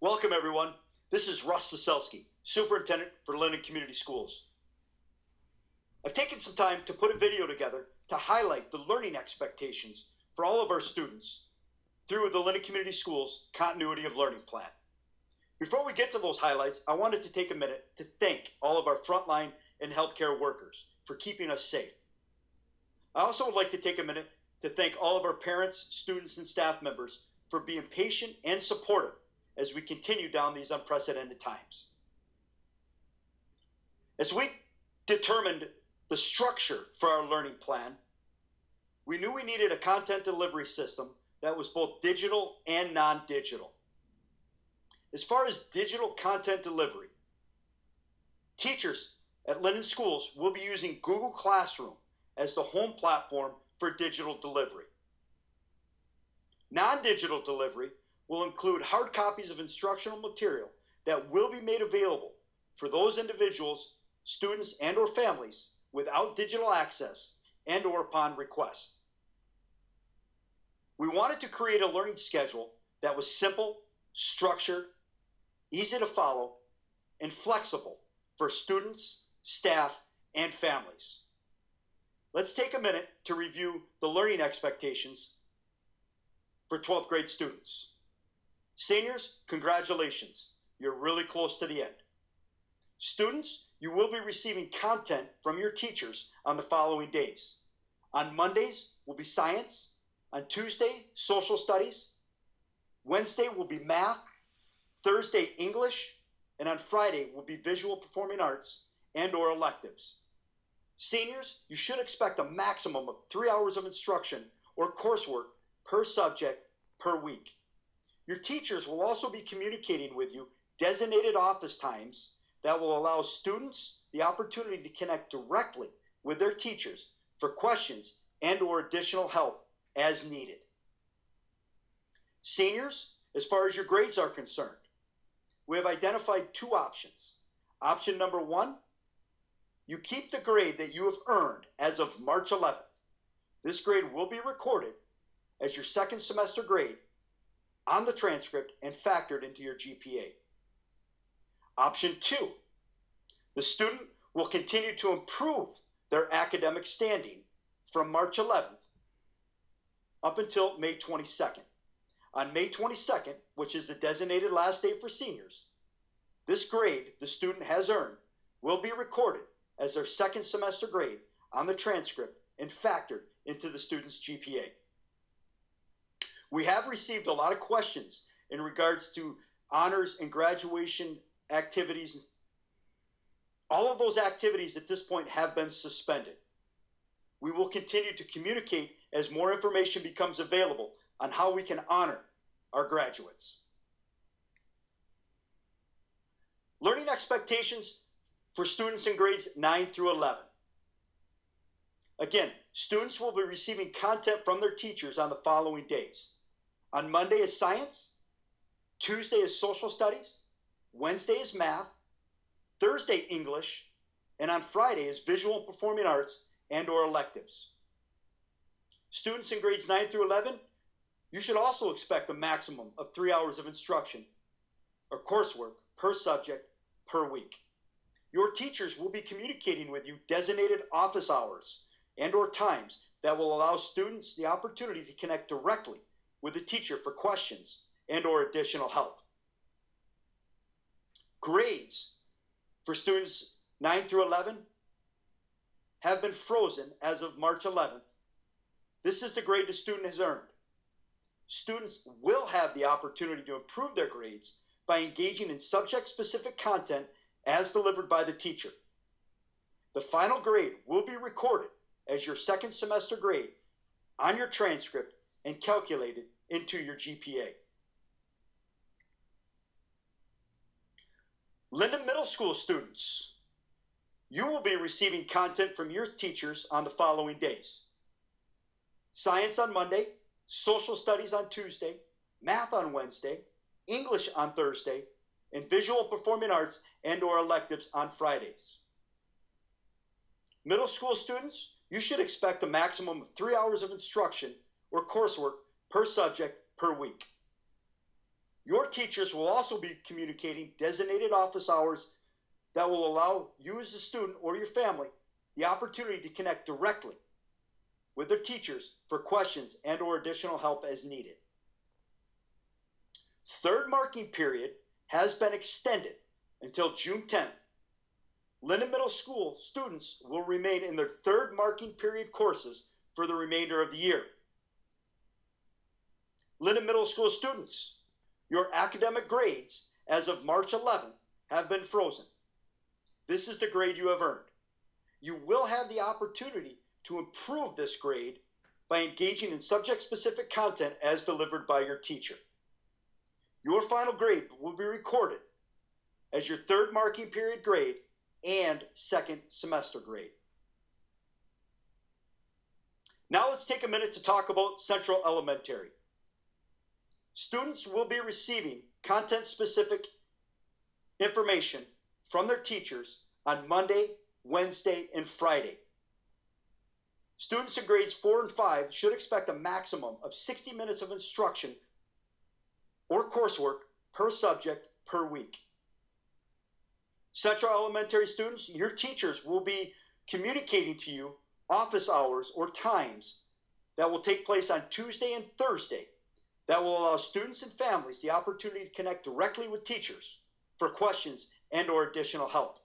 Welcome, everyone. This is Russ Zaselski, Superintendent for Linden Community Schools. I've taken some time to put a video together to highlight the learning expectations for all of our students through the Linden Community Schools Continuity of Learning Plan. Before we get to those highlights, I wanted to take a minute to thank all of our frontline and healthcare workers for keeping us safe. I also would like to take a minute to thank all of our parents, students, and staff members for being patient and supportive as we continue down these unprecedented times. As we determined the structure for our learning plan, we knew we needed a content delivery system that was both digital and non digital. As far as digital content delivery, teachers at Linden Schools will be using Google Classroom as the home platform for digital delivery. Non digital delivery will include hard copies of instructional material that will be made available for those individuals, students, and or families without digital access and or upon request. We wanted to create a learning schedule that was simple, structured, easy to follow, and flexible for students, staff, and families. Let's take a minute to review the learning expectations for 12th grade students. Seniors, congratulations. You're really close to the end. Students, you will be receiving content from your teachers on the following days. On Mondays will be science, on Tuesday, social studies, Wednesday will be math, Thursday, English, and on Friday will be visual performing arts and or electives. Seniors, you should expect a maximum of three hours of instruction or coursework per subject per week. Your teachers will also be communicating with you designated office times that will allow students the opportunity to connect directly with their teachers for questions and or additional help as needed. Seniors, as far as your grades are concerned, we have identified two options. Option number one, you keep the grade that you have earned as of March 11th. This grade will be recorded as your second semester grade on the transcript and factored into your GPA. Option two, the student will continue to improve their academic standing from March 11th up until May 22nd. On May 22nd, which is the designated last day for seniors, this grade the student has earned will be recorded as their second semester grade on the transcript and factored into the student's GPA. We have received a lot of questions in regards to honors and graduation activities. All of those activities at this point have been suspended. We will continue to communicate as more information becomes available on how we can honor our graduates. Learning expectations for students in grades 9 through 11. Again, students will be receiving content from their teachers on the following days. On Monday is science, Tuesday is social studies, Wednesday is math, Thursday English, and on Friday is visual and performing arts and or electives. Students in grades 9 through 11, you should also expect a maximum of three hours of instruction or coursework per subject per week. Your teachers will be communicating with you designated office hours and or times that will allow students the opportunity to connect directly with the teacher for questions and or additional help. Grades for students 9 through 11 have been frozen as of March 11th. This is the grade the student has earned. Students will have the opportunity to improve their grades by engaging in subject specific content as delivered by the teacher. The final grade will be recorded as your second semester grade on your transcript and calculated into your GPA. Linden Middle School students, you will be receiving content from your teachers on the following days. Science on Monday, social studies on Tuesday, math on Wednesday, English on Thursday, and visual performing arts and or electives on Fridays. Middle school students, you should expect a maximum of three hours of instruction or coursework per subject per week. Your teachers will also be communicating designated office hours that will allow you as a student or your family the opportunity to connect directly with their teachers for questions and or additional help as needed. Third marking period has been extended until June 10th. Linden Middle School students will remain in their third marking period courses for the remainder of the year. Linden Middle School students, your academic grades as of March 11 have been frozen. This is the grade you have earned. You will have the opportunity to improve this grade by engaging in subject specific content as delivered by your teacher. Your final grade will be recorded as your third marking period grade and second semester grade. Now let's take a minute to talk about Central Elementary. Students will be receiving content specific information from their teachers on Monday, Wednesday, and Friday. Students in grades 4 and 5 should expect a maximum of 60 minutes of instruction or coursework per subject per week. Central Elementary students, your teachers will be communicating to you office hours or times that will take place on Tuesday and Thursday that will allow students and families the opportunity to connect directly with teachers for questions and or additional help.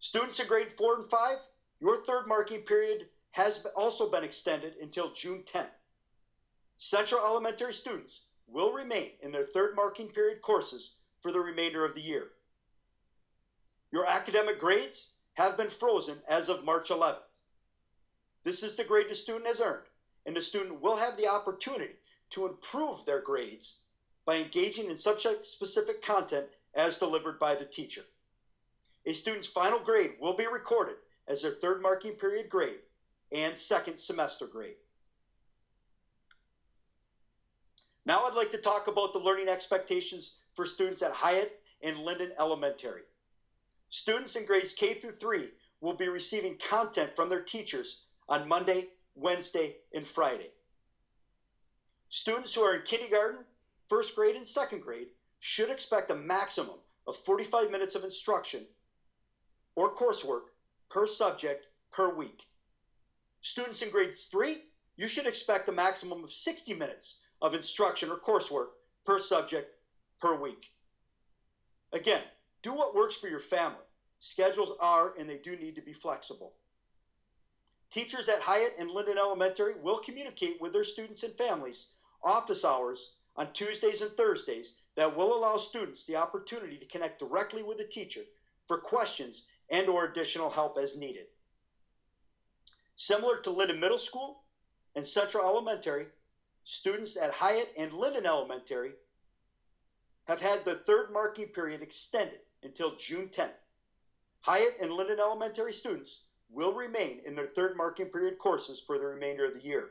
Students in grade 4 and 5, your third marking period has also been extended until June 10th. Central Elementary students will remain in their third marking period courses for the remainder of the year. Your academic grades have been frozen as of March 11th. This is the grade the student has earned, and the student will have the opportunity to improve their grades by engaging in subject specific content as delivered by the teacher. A student's final grade will be recorded as their third marking period grade and second semester grade. Now I'd like to talk about the learning expectations for students at Hyatt and Linden Elementary. Students in grades K through 3 will be receiving content from their teachers on Monday, Wednesday, and Friday. Students who are in kindergarten, first grade, and second grade should expect a maximum of 45 minutes of instruction or coursework per subject per week. Students in grades 3, you should expect a maximum of 60 minutes of instruction or coursework per subject per week. Again, do what works for your family. Schedules are and they do need to be flexible. Teachers at Hyatt and Linden Elementary will communicate with their students and families office hours on Tuesdays and Thursdays that will allow students the opportunity to connect directly with the teacher for questions and or additional help as needed. Similar to Linden Middle School and Central Elementary, students at Hyatt and Linden Elementary have had the third marking period extended until June 10th. Hyatt and Linden Elementary students will remain in their third marking period courses for the remainder of the year.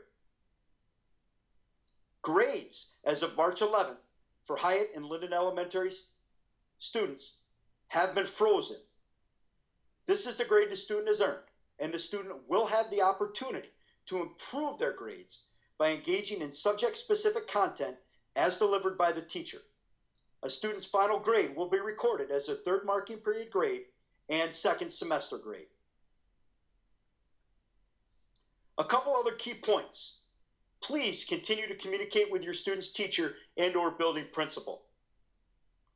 Grades as of March 11th for Hyatt and Linden Elementary students have been frozen. This is the grade the student has earned, and the student will have the opportunity to improve their grades by engaging in subject specific content as delivered by the teacher. A student's final grade will be recorded as their third marking period grade and second semester grade. A couple other key points. Please continue to communicate with your student's teacher and or building principal.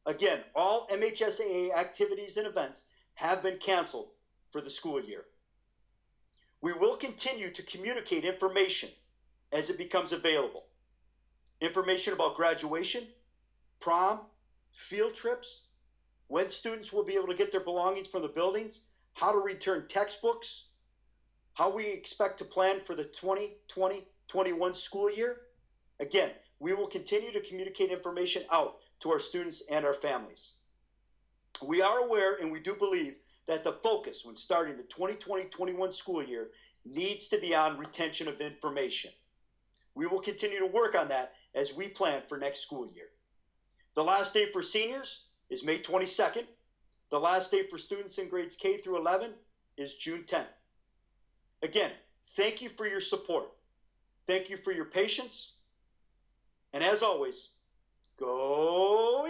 Again, all MHSAA activities and events have been canceled for the school year. We will continue to communicate information as it becomes available. Information about graduation, prom, field trips, when students will be able to get their belongings from the buildings, how to return textbooks, how we expect to plan for the 2020 21 school year. Again, we will continue to communicate information out to our students and our families. We are aware and we do believe that the focus when starting the 2020 21 school year needs to be on retention of information. We will continue to work on that as we plan for next school year. The last day for seniors is May 22nd. The last day for students in grades K through 11 is June 10th. Again, thank you for your support. Thank you for your patience. And as always, go